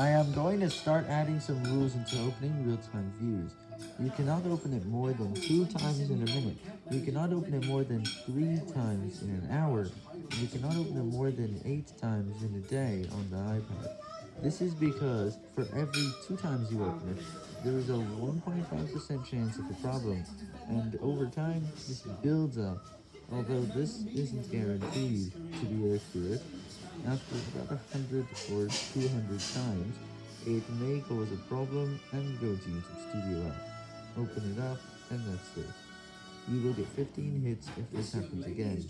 I am going to start adding some rules into opening real-time views. You cannot open it more than two times in a minute. You cannot open it more than three times in an hour. You cannot open it more than eight times in a day on the iPad. This is because for every two times you open it, there is a 1.5% chance of a problem, and over time, this builds up. Although this isn't guaranteed to be accurate, after about 100 or 200 times, it may cause a problem and go to YouTube Studio app. Open it up, and that's it. You will get 15 hits if this happens again.